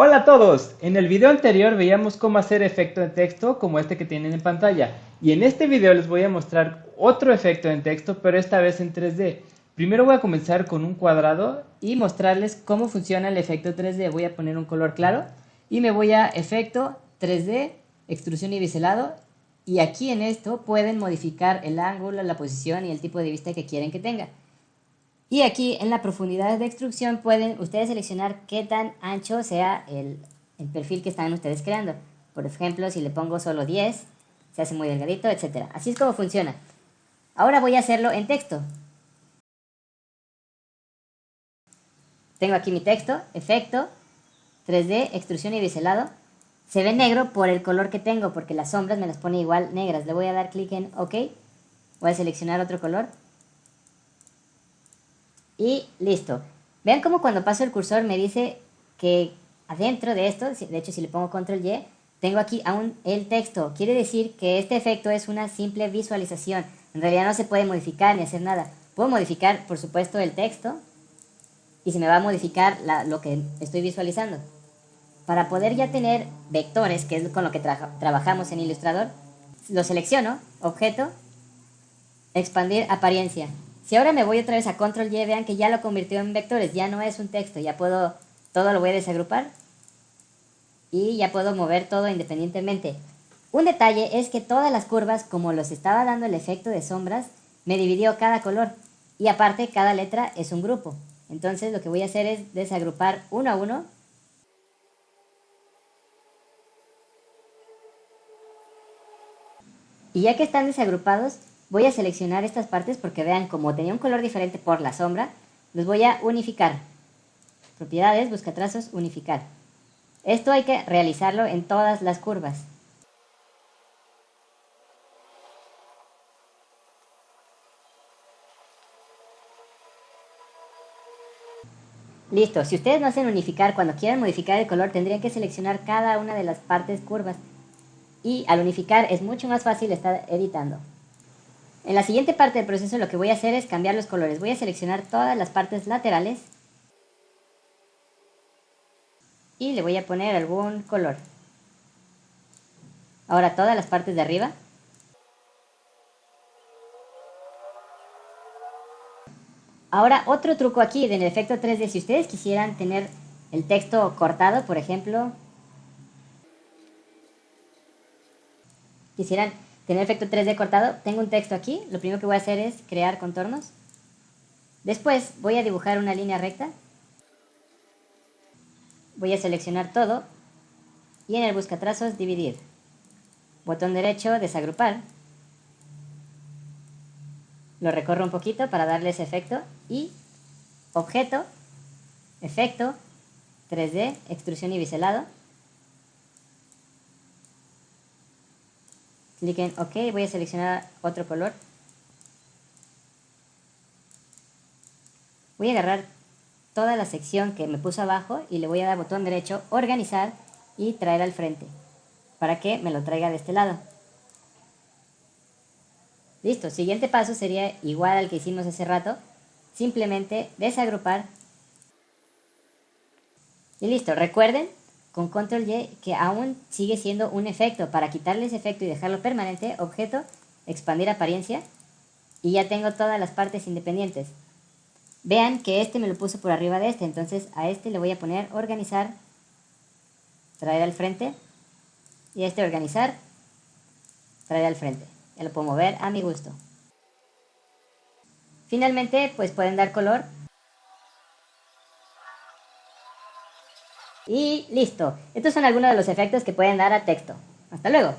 Hola a todos, en el video anterior veíamos cómo hacer efecto en texto como este que tienen en pantalla y en este video les voy a mostrar otro efecto en texto pero esta vez en 3D. Primero voy a comenzar con un cuadrado y mostrarles cómo funciona el efecto 3D. Voy a poner un color claro y me voy a efecto 3D, extrusión y biselado y aquí en esto pueden modificar el ángulo, la posición y el tipo de vista que quieren que tenga. Y aquí en la profundidad de extrusión pueden ustedes seleccionar qué tan ancho sea el, perfil que están ustedes creando. Por ejemplo, si le pongo solo 10, se hace muy delgadito, etc. Así es como funciona. Ahora voy a hacerlo en texto. Tengo aquí mi texto, efecto, 3D, extrusión y biselado. Se ve negro por el color que tengo, porque las sombras me las pone igual negras. Le voy a dar clic en OK. Voy a seleccionar otro color y listo. Vean cómo cuando paso el cursor me dice que adentro de esto, de hecho si le pongo control Y, tengo aquí aún el texto. Quiere decir que este efecto es una simple visualización. En realidad no se puede modificar ni hacer nada. Puedo modificar, por supuesto, el texto y se me va a modificar lo que estoy visualizando. Para poder ya tener vectores, que es con lo que trabajamos en Illustrator, lo selecciono, objeto, expandir apariencia. Si ahora me voy otra vez a control Y, vean que ya lo convirtió en vectores, ya no es un texto, ya puedo, todo lo voy a desagrupar y ya puedo mover todo independientemente. Un detalle es que todas las curvas, como los estaba dando el efecto de sombras, me dividió cada color y aparte cada letra es un grupo. Entonces lo que voy a hacer es desagrupar uno a uno Y ya que están desagrupados, Voy a seleccionar estas partes porque vean como tenía un color diferente por la sombra, los voy a unificar. Propiedades, busca trazos, unificar. Esto hay que realizarlo en todas las curvas. Listo, si ustedes no hacen unificar, cuando quieran modificar el color tendrían que seleccionar cada una de las partes curvas. Y al unificar es mucho más fácil estar editando. En la siguiente parte del proceso lo que voy a hacer es cambiar los colores. Voy a seleccionar todas las partes laterales y le voy a poner algún color. Ahora todas las partes de arriba. Ahora otro truco aquí en el efecto 3D, si ustedes quisieran tener el texto cortado, por ejemplo, quisieran tener efecto 3D cortado, tengo un texto aquí, lo primero que voy a hacer es crear contornos. Después voy a dibujar una línea recta. Voy a seleccionar todo y en el buscatrazos dividir. Botón derecho, desagrupar. Lo recorro un poquito para darle ese efecto y objeto, efecto, 3D, extrusión y biselado. Clic en OK, voy a seleccionar otro color. Voy a agarrar toda la sección que me puso abajo y le voy a dar botón derecho, organizar y traer al frente, para que me lo traiga de este lado. Listo, siguiente paso sería igual al que hicimos hace rato, simplemente desagrupar y listo, recuerden con control Y que aún sigue siendo un efecto. Para quitarle ese efecto y dejarlo permanente, objeto, expandir apariencia y ya tengo todas las partes independientes. Vean que este me lo puso por arriba de este, entonces a este le voy a poner organizar, traer al frente y a este organizar, traer al frente. Ya lo puedo mover a mi gusto. Finalmente, pues pueden dar color Y listo. Estos son algunos de los efectos que pueden dar a texto. Hasta luego.